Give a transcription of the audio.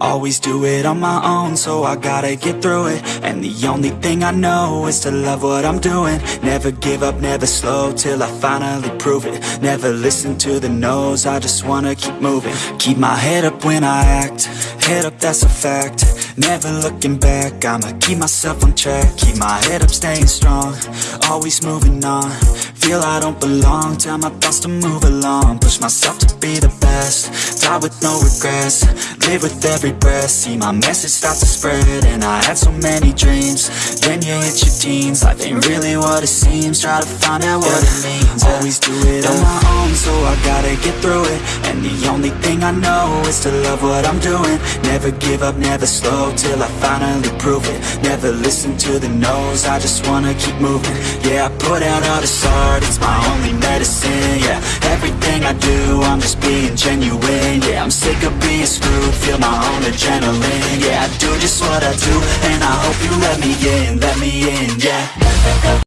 Always do it on my own, so I gotta get through it. And the only thing I know is to love what I'm doing. Never give up, never slow, till I finally prove it. Never listen to the no's, I just wanna keep moving. Keep my head up when I act, head up that's a fact. Never looking back, I'ma keep myself on track. Keep my head up, staying strong, always moving on. Feel I don't belong, tell my thoughts to move along. Push myself to be the best, die with no regrets Live with every breath, see my message start to spread And I had so many dreams, then you hit your teens Life ain't really what it seems, try to find out what it means Always do it on my own, so I gotta get through it. And the only thing I know is to love what I'm doing. Never give up, never slow, till I finally prove it. Never listen to the no's, I just wanna keep moving. Yeah, I put out all this art, it's my only medicine Yeah, I do, I'm just being genuine. Yeah, I'm sick of being screwed, feel my own adrenaline. Yeah, I do just what I do, and I hope you let me in, let me in, yeah